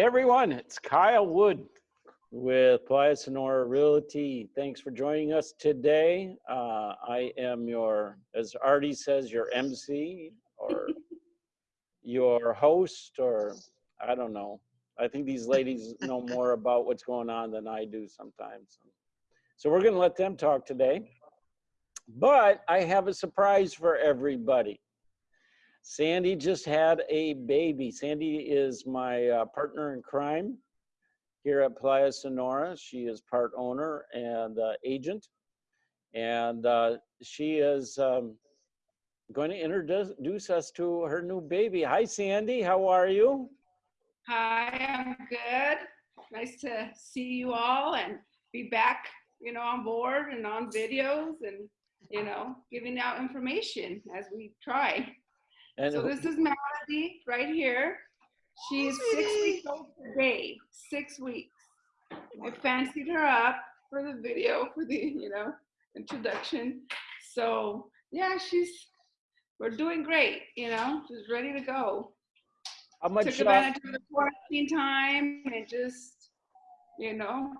Hey everyone, it's Kyle Wood with Playa Sonora Realty. Thanks for joining us today. Uh, I am your, as Artie says, your MC or your host, or I don't know. I think these ladies know more about what's going on than I do sometimes. So we're going to let them talk today. But I have a surprise for everybody. Sandy just had a baby. Sandy is my uh, partner in crime here at Playa Sonora. She is part owner and uh, agent. And uh, she is um, going to introduce us to her new baby. Hi, Sandy. How are you? Hi, I'm good. Nice to see you all and be back, you know, on board and on videos and, you know, giving out information as we try. And So this is Melody right here. She's six weeks old today, six weeks. I fancied her up for the video, for the, you know, introduction. So yeah, she's, we're doing great, you know, she's ready to go. how Took much, uh, advantage of the quarantine time and just, you know,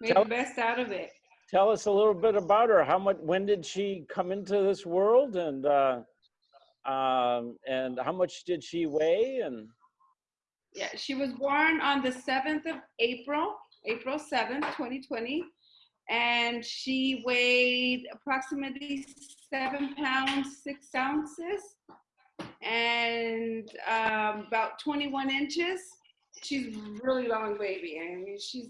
made Tell- the best out of it. tell us a little bit about her. How much, when did she come into this world and, uh, um, and how much did she weigh and? Yeah, she was born on the 7th of April, April 7th, 2020. And she weighed approximately seven pounds, six ounces, and um, about 21 inches. She's really long baby. I mean, she's,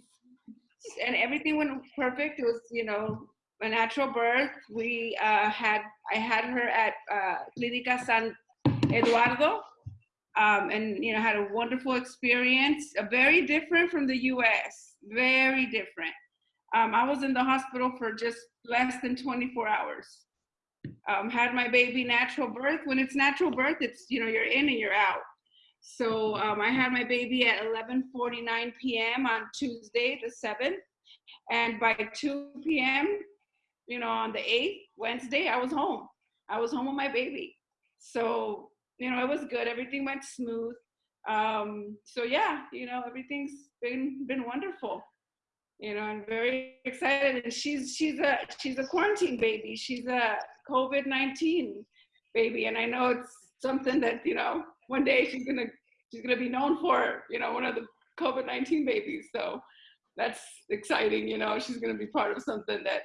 and everything went perfect. It was, you know, a natural birth. We uh, had, I had her at uh, Clínica San Eduardo um, and you know had a wonderful experience. Uh, very different from the U.S. Very different. Um, I was in the hospital for just less than 24 hours. Um, had my baby natural birth. When it's natural birth, it's you know you're in and you're out. So um, I had my baby at 11:49 p.m. on Tuesday the 7th, and by 2 p.m. you know on the 8th Wednesday I was home. I was home with my baby. So you know, it was good. Everything went smooth. Um, so yeah, you know, everything's been been wonderful. You know, I'm very excited. And she's she's a she's a quarantine baby. She's a COVID nineteen baby, and I know it's something that you know one day she's gonna she's gonna be known for. You know, one of the COVID nineteen babies. So that's exciting. You know, she's gonna be part of something that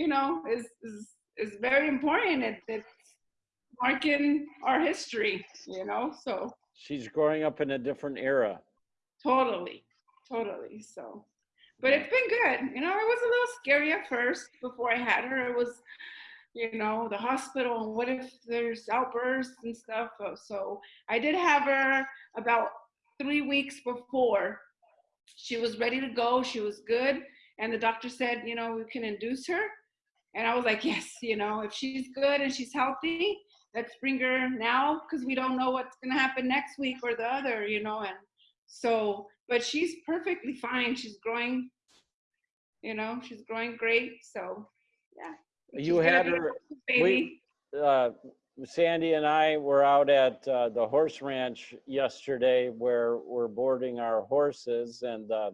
you know is is is very important. It, it's marking our history, you know, so She's growing up in a different era. totally, totally. So, but it's been good. You know, it was a little scary at first before I had her. It was, you know, the hospital and what if there's outbursts and stuff. Uh, So I did have her about three weeks before. She was ready to go. She was good. And the doctor said, you know, we can induce her. And I was like, yes, you know, if she's good and she's healthy, let's bring her now because we don't know what's going to happen next week or the other, you know. And so, but she's perfectly fine. She's growing, you know, she's growing great. So, yeah. You She's had her, baby. uh, Sandy and I were out at uh, the horse ranch yesterday where we're boarding our horses and uh,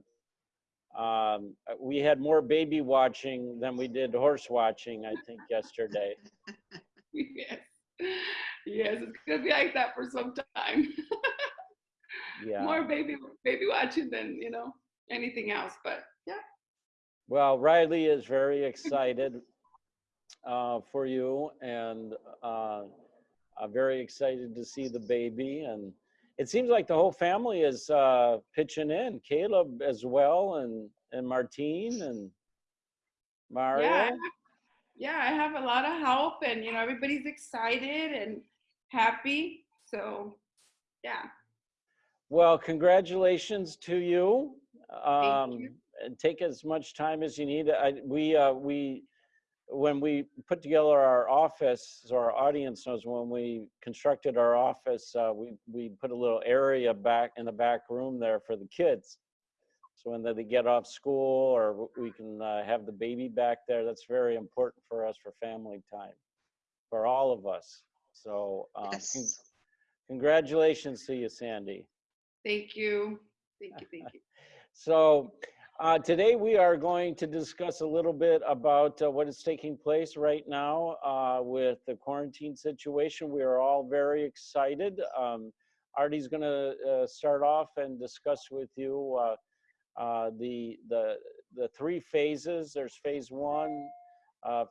um, we had more baby watching than we did horse watching, I think, yesterday. yes. Yes, it's gonna be like that for some time. Yeah. More baby baby watching than you know anything else. But yeah, Well, Riley is very excited uh, for you and uh, I'm very excited to see the baby. And it seems like the whole family is uh, pitching in, Caleb as well, and, and Martine and Mario. yeah, I have- yeah. I have a lot of help, and you know everybody's excited and happy. So yeah, Well, congratulations to you. Um, you. And take as much time as you need. I, we, uh, we, when we put together our office, so our audience knows when we constructed our office, uh, we, we put a little area back in the back room there for the kids. So when they get off school or we can uh, have the baby back there, that's very important for us for family time, for all of us. So um, con- congratulations to you, Sandy. Thank you. Thank you. Thank you. So uh, today we are going to discuss a little bit about uh, what is taking place right now uh, with the quarantine situation. We are all very excited. Um, Artie's going to uh, start off and discuss with you uh, uh, the the the three phases. There's phase one,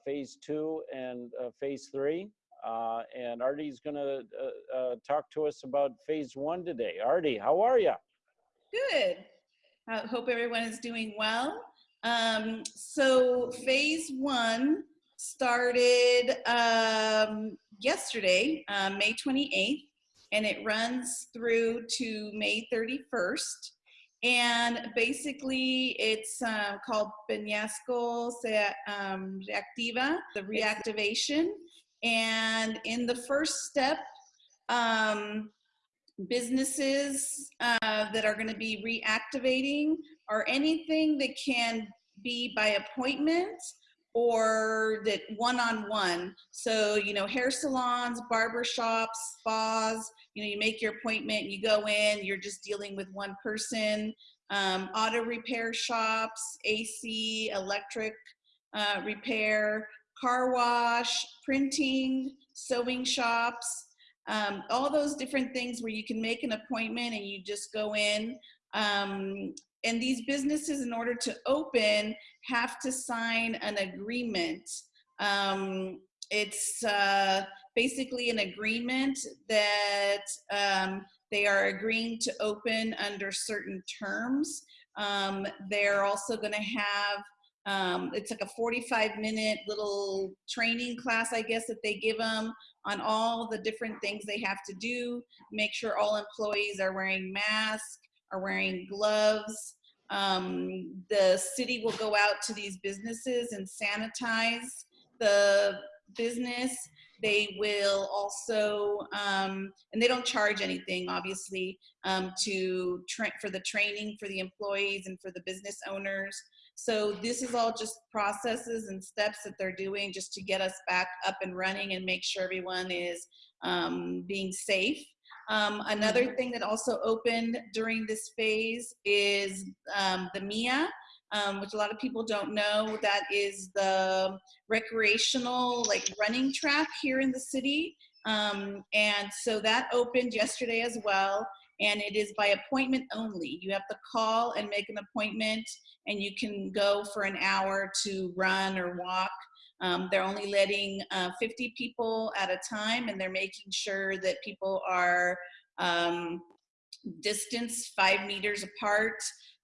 phase two, and phase three. And Artie's going to talk to us about phase one today. Artie, how are you? Good. I hope everyone is doing well. Um, so phase one started um, yesterday, uh, May 28th, and it runs through to May 31st. And basically, it's uh, called Peñasco Se um, Reactiva, the reactivation. And in the first step, um, businesses uh, that are going to be reactivating or anything that can be by appointment or that one-on-one. So, you know, hair salons, barber shops, spas, you know, you make your appointment, you go in, you're just dealing with one person. Um, auto repair shops, AC, electric uh, repair, car wash, printing, sewing shops, um, all those different things where you can make an appointment and you just go in. Um, and these businesses, in order to open, have to sign an agreement. Um, it's uh, basically an agreement that um, they are agreeing to open under certain terms. Um, they're also going to have um, it's like a 45 minute little training class, I guess, that they give them on all the different things they have to do. Make sure all employees are wearing masks, are wearing gloves. Um, the city will go out to these businesses and sanitize the business. They will also, um, and they don't charge anything, obviously, um, to for the training for the employees and for the business owners. So this is all just processes and steps that they're doing just to get us back up and running and make sure everyone is um, being safe. Um, another Mm-hmm. thing that also opened during this phase is um, the MIA, um, which a lot of people don't know. That is the recreational like running track here in the city. Um, and so that opened yesterday as well. And it is by appointment only. You have to call and make an appointment and you can go for an hour to run or walk. Um, they're only letting uh, 50 people at a time and they're making sure that people are um, distance five meters apart.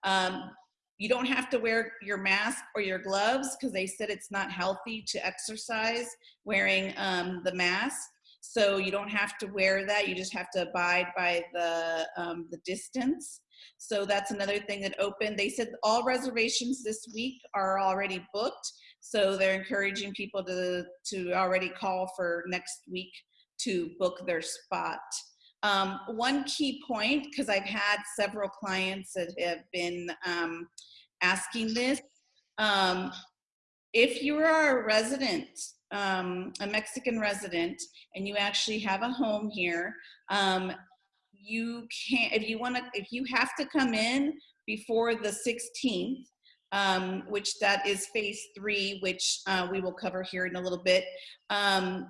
Um, you don't have to wear your mask or your gloves because they said it's not healthy to exercise wearing um, the mask. So you don't have to wear that. You just have to abide by the, um, the distance. So that's another thing that opened. They said all reservations this week are already booked. So they're encouraging people to, to already call for next week to book their spot. Um, one key point, because I've had several clients that have been um, asking this, um, if you are a resident, um, a Mexican resident, and you actually have a home here, um, you can't, if you want to, if you have to come in before the 16th, um, which that is phase three, which uh, we will cover here in a little bit. Um,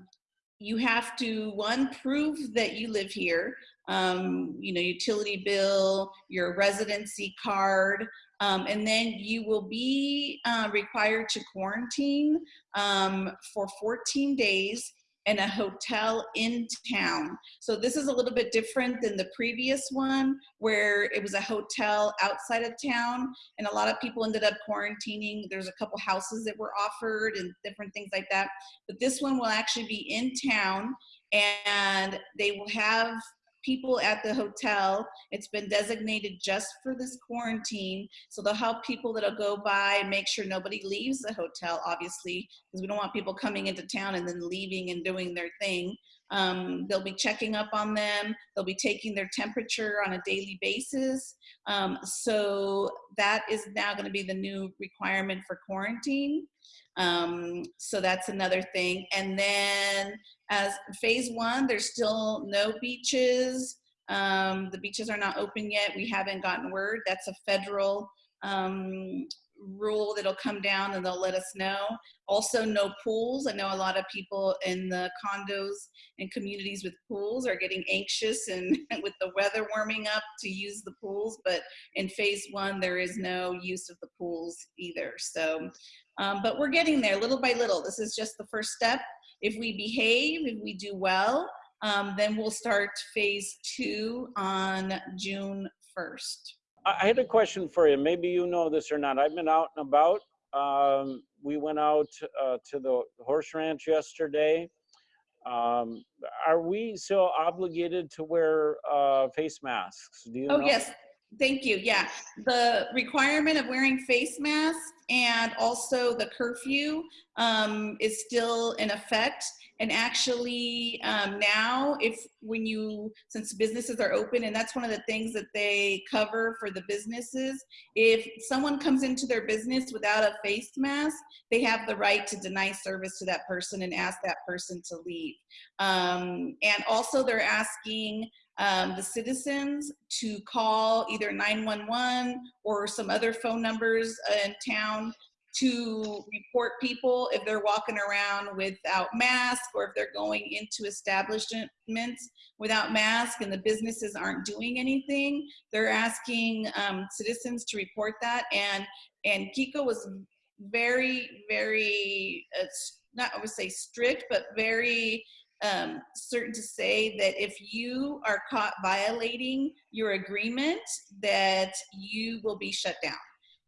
you have to, one, prove that you live here, um, you know, utility bill, your residency card, um, and then you will be uh, required to quarantine um, for 14 days in a hotel in town. So this is a little bit different than the previous one where it was a hotel outside of town and a lot of people ended up quarantining. There's a couple houses that were offered and different things like that. But this one will actually be in town and they will have people at the hotel. It's been designated just for this quarantine. So they'll help people that'll go by and make sure nobody leaves the hotel, obviously, because we don't want people coming into town and then leaving and doing their thing. Um, they'll be checking up on them. They'll be taking their temperature on a daily basis. Um, so that is now going to be the new requirement for quarantine. Um, so that's another thing. And then as phase one, there's still no beaches, Um, the beaches are not open yet. We haven't gotten word. That's a federal um, rule that'll come down and they'll let us know. Also, no pools. I know a lot of people in the condos and communities with pools are getting anxious and with the weather warming up to use the pools. But in phase one, there is no use of the pools either. So, um, but we're getting there little by little. This is just the first step. If we behave, if we do well, um, then we'll start phase two on June 1st. I had a question for you. Maybe you know this or not. I've been out and about. Um, we went out uh, to the horse ranch yesterday. Um, are we still obligated to wear uh, face masks? Do you Oh, know? yes, thank you. Yeah, the requirement of wearing face masks and also the curfew um, is still in effect. And actually um, now, if when you, since businesses are open, and that's one of the things that they cover for the businesses, if someone comes into their business without a face mask, they have the right to deny service to that person and ask that person to leave. Um, and also they're asking um, the citizens to call either 911 or some other phone numbers in town to report people if they're walking around without mask or if they're going into establishments without mask and the businesses aren't doing anything. They're asking um, citizens to report that and and Kiko was very, very, uh, not I would say strict, but very um, certain to say that if you are caught violating your agreement, that you will be shut down.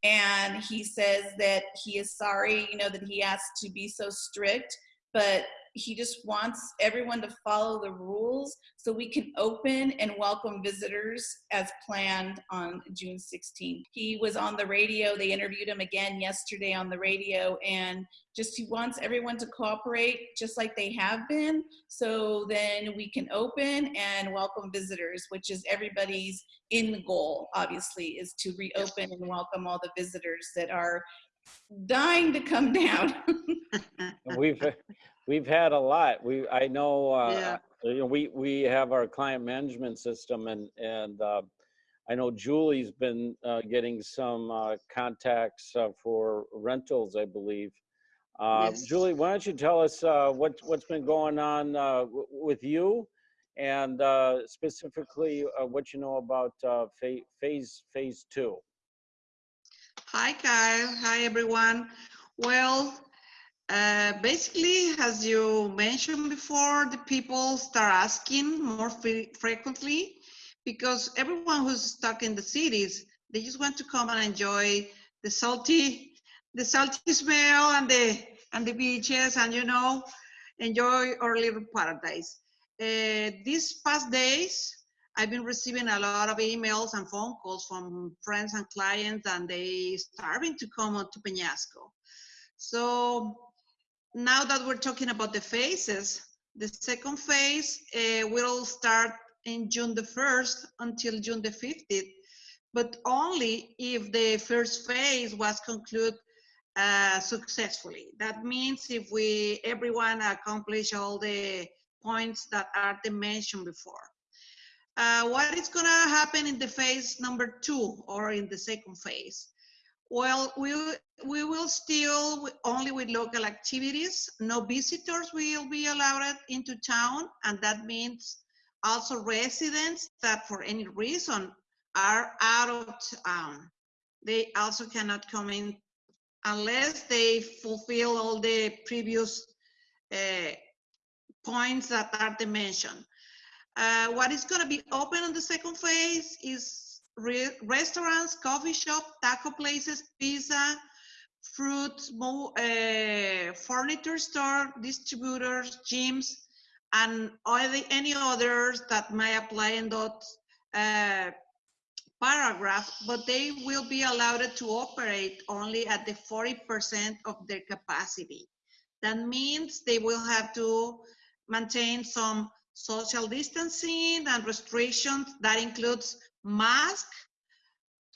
And he says that he is sorry, you know, that he has to be so strict, but he just wants everyone to follow the rules so we can open and welcome visitors as planned on June 16th. He was on the radio. They interviewed him again yesterday on the radio and just he wants everyone to cooperate just like they have been so then we can open and welcome visitors which is everybody's end goal obviously is to reopen and welcome all the visitors that are dying to come down We've, we've had a lot. We, I know, uh, Yeah. you know, we, we have our client management system and, and, uh, I know Julie's been, uh, getting some, uh, contacts, uh, for rentals, I believe. Uh, Yes. Julie, why don't you tell us, uh, what, what's been going on, uh, w- with you? And, uh, specifically, uh, what you know about, uh, phase, phase, phase two? Hi, Kyle. Hi, everyone. Well, uh, basically, as you mentioned before, the people start asking more fre- frequently because everyone who's stuck in the cities, they just want to come and enjoy the salty, the salty smell and the and the beaches, and you know, enjoy our little paradise. Uh, these past days, I've been receiving a lot of emails and phone calls from friends and clients, and they starving to come to Peñasco. So now that we're talking about the phases, the second phase uh, will start in June the 1st until June the 15th, but only if the first phase was concluded uh, successfully. That means if we everyone accomplish all the points that are mentioned before. Uh, what is going to happen in the phase number two or in the second phase? Well, we, we will still only with local activities. No visitors will be allowed into town. And that means also residents that for any reason are out of town. They also cannot come in unless they fulfill all the previous uh, points that are mentioned. Uh, what is going to be open on the second phase is re restaurants, coffee shop, taco places, pizza, fruit, mo- uh, furniture store, distributors, gyms, and any others that may apply in that uh, paragraph, but they will be allowed to operate only at the 40% of their capacity. That means they will have to maintain some social distancing and restrictions that includes mask,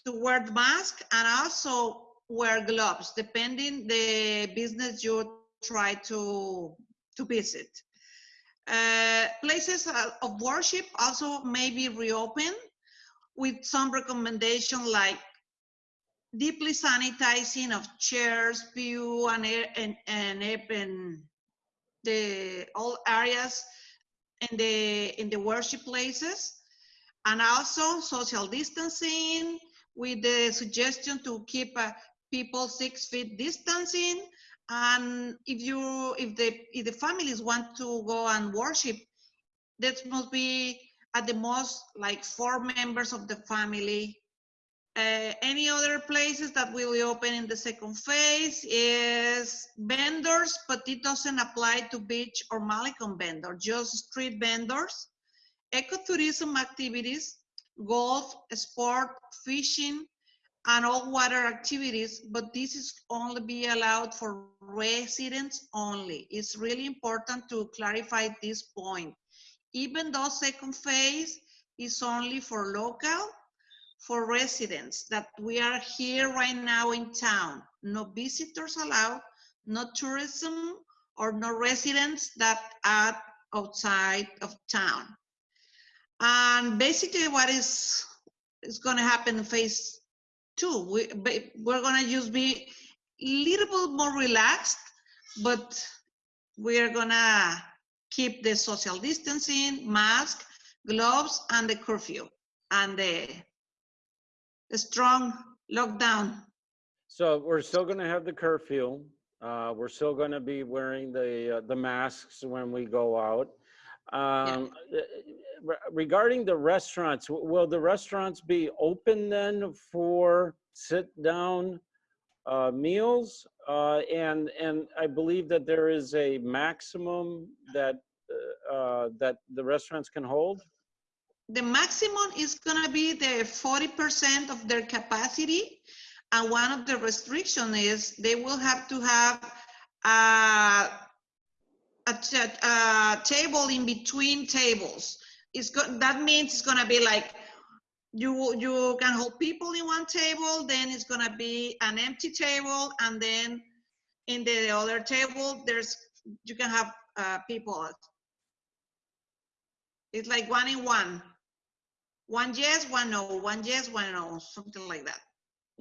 to wear mask and also wear gloves, depending the business you try to, to visit. Uh, places uh, of worship also may be reopened with some recommendation like deeply sanitizing of chairs, pew, and and and, and the all areas in the in the worship places, and also social distancing with the suggestion to keep uh, people six feet distancing. And if you if the if the families want to go and worship, that must be at the most like four members of the family uh, any other places that will be open in the second phase is vendors, but it doesn't apply to beach or Malecon vendors, just street vendors, ecotourism activities, golf, sport, fishing, and all water activities, but this is only be allowed for residents only. It's really important to clarify this point. Even though second phase is only for local, for residents that we are here right now in town. No visitors allowed, no tourism, or no residents that are outside of town. And basically what is, is gonna happen in phase two, we, we're gonna just be a little bit more relaxed, but we're gonna keep the social distancing, mask, gloves, and the curfew, and the a strong lockdown. So we're still going to have the curfew. Uh, we're still going to be wearing the, uh, the masks when we go out. Um, uh, re- Regarding the restaurants, will the restaurants be open then for sit-down uh, meals? Uh, And, and I believe that there is a maximum that, uh, uh, that the restaurants can hold? The maximum is gonna be the forty percent of their capacity. And one of the restrictions is they will have to have a, a, table in between tables. It's go, that means it's gonna be like, you, you can hold people in one table, then it's gonna be an empty table, and then in the other table, there's, you can have, uh, people. It's like one in one. One yes, one no, one yes, one no, something like that.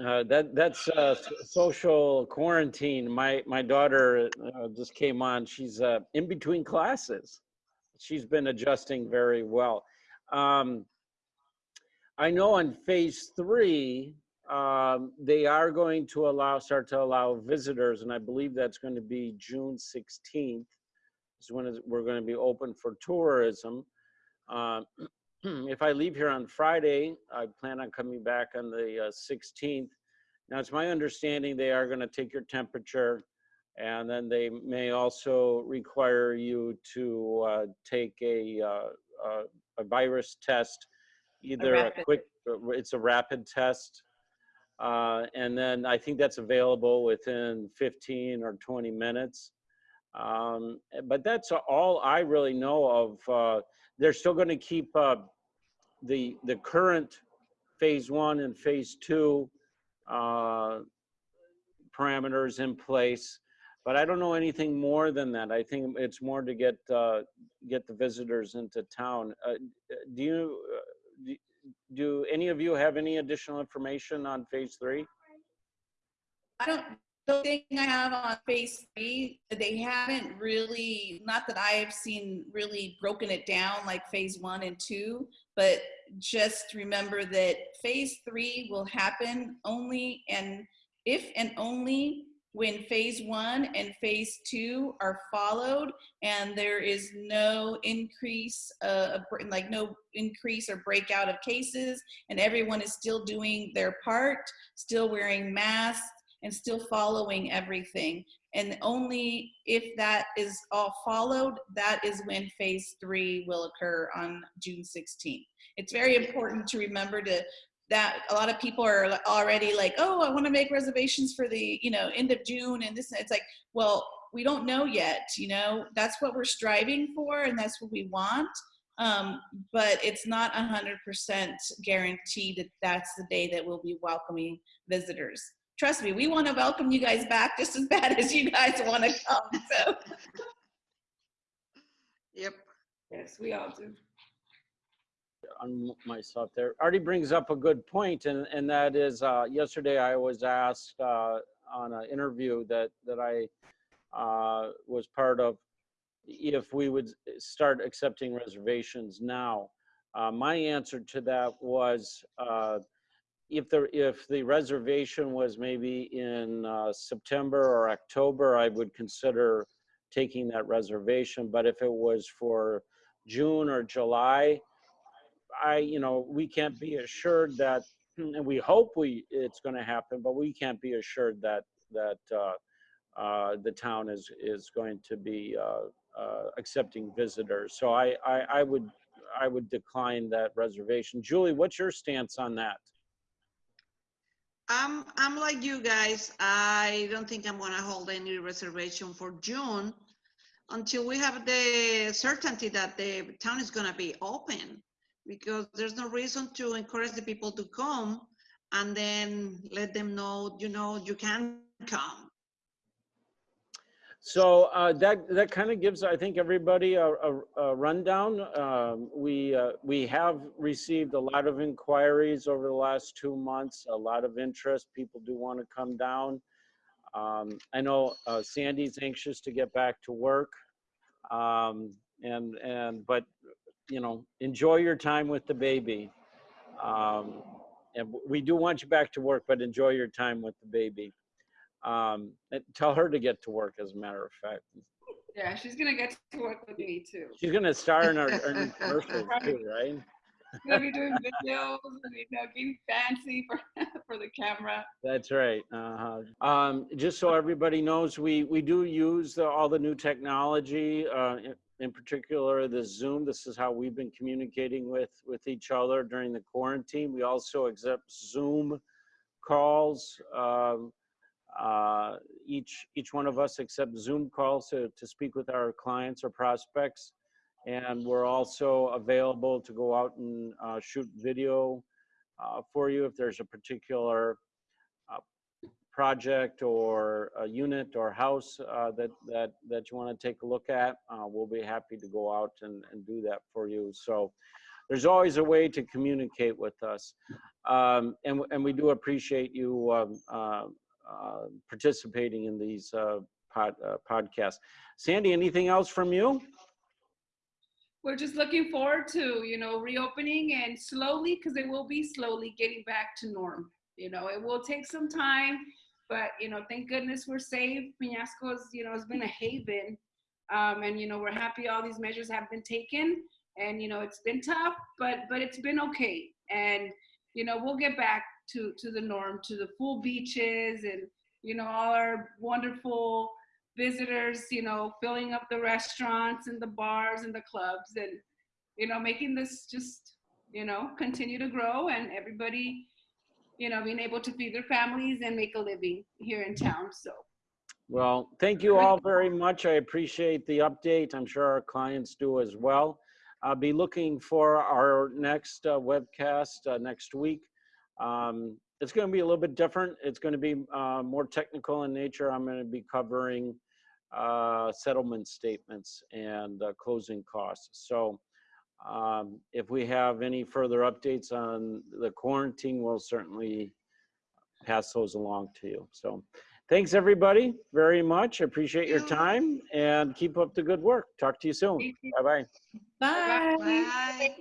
Uh, that that's uh, social quarantine. My my daughter uh, just came on. She's uh, in between classes. She's been adjusting very well. Um, I know on phase three, um, they are going to allow start to allow visitors, and I believe that's going to be June 16th. Is when we're going to be open for tourism. Um, if I leave here on Friday, I plan on coming back on the uh, 16th. Now, it's my understanding they are going to take your temperature, and then they may also require you to uh, take a, uh, a, a virus test, either a, rapid. quick, it's a rapid test. Uh, and then I think that's available within 15 or 20 minutes. Um, but that's all I really know of. Uh, they're still going to keep uh, the the current phase one and phase two uh, parameters in place, but I don't know anything more than that. I think it's more to get uh, get the visitors into town. Uh, do you uh, do, do any of you have any additional information on phase three? I don't, the thing I have on phase three, they haven't really, not that I have seen really broken it down like phase one and two, but just remember that phase three will happen only and if and only when phase one and phase two are followed and there is no increase, uh, like no increase or breakout of cases and everyone is still doing their part, still wearing masks, and still following everything. And only if that is all followed, that is when phase three will occur on June 16th. It's very important to remember to that a lot of people are already like, oh, I want to make reservations for the, you know, end of June and this. It's like, well, we don't know yet, you know, that's what we're striving for and that's what we want. Um, but it's not 100% guaranteed that that's the day that we'll be welcoming visitors trust me, we want to welcome you guys back just as bad as you guys want to come. So Yep. Yes, we all do. on myself there. Artie brings up a good point, and, and that is, uh, yesterday I was asked, uh, on an interview that, that I, uh, was part of, if we would start accepting reservations now. Uh, my answer to that was, uh, if the, if the reservation was maybe in, uh, September or October, I would consider taking that reservation, but if it was for June or July, I, you know, we can't be assured that, and we hope we, it's going to happen, but we can't be assured that, that uh, uh, the town is, is going to be uh, uh, accepting visitors. So I, I, I would, I would decline that reservation. Julie, what's your stance on that? I'm, I'm like you guys. I don't think I'm gonna hold any reservation for June until we have the certainty that the town is gonna be open. Because there's no reason to encourage the people to come and then let them know, you know, you can come. So uh, that that kind of gives, I think, everybody a, a, a rundown. Um, we uh, we have received a lot of inquiries over the last two months. A lot of interest. People do want to come down. Um, I know uh, Sandy's anxious to get back to work, um, and and but you know, enjoy your time with the baby. Um, and we do want you back to work, but enjoy your time with the baby. Um, tell her to get to work, as a matter of fact. Yeah, she's gonna get to work with me too. She's gonna star in our, our commercials too, right? She's gonna be doing videos and you know, getting fancy for for the camera. That's right. Uh-huh. Um, just so everybody knows, we we do use the, all the new technology. Uh, in, in particular, the Zoom. This is how we've been communicating with with each other during the quarantine. We also accept Zoom calls. Um, uh, each each one of us accept Zoom calls to to speak with our clients or prospects, and we're also available to go out and uh, shoot video uh, for you if there's a particular uh, project or a unit or house uh, that that that you want to take a look at. Uh, we'll be happy to go out and, and do that for you. So there's always a way to communicate with us, um, and and we do appreciate you. Um, participating in these uh, pod, uh, podcasts. Sandy, anything else from you? We're just looking forward to you know reopening and slowly, because it will be slowly getting back to norm. You know, it will take some time, but you know, thank goodness we're safe. Peñasco's you know has been a haven, um, and you know we're happy all these measures have been taken. And you know it's been tough, but but it's been okay. And you know we'll get back to to the norm to the full beaches and you know all our wonderful visitors you know filling up the restaurants and the bars and the clubs and you know making this just you know continue to grow and everybody you know being able to feed their families and make a living here in town so Well, thank you all very much. I appreciate the update. I'm sure our clients do as well. I'll be looking for our next uh, webcast uh, next week. Um, it's going to be a little bit different. It's going to be uh, more technical in nature. I'm going to be covering uh, settlement statements and uh, closing costs. So um, if we have any further updates on the quarantine, we'll certainly pass those along to you. So thanks everybody very much. Appreciate your you. time and keep up the good work. Talk to you soon. Thank you. Bye-bye. Bye. Bye.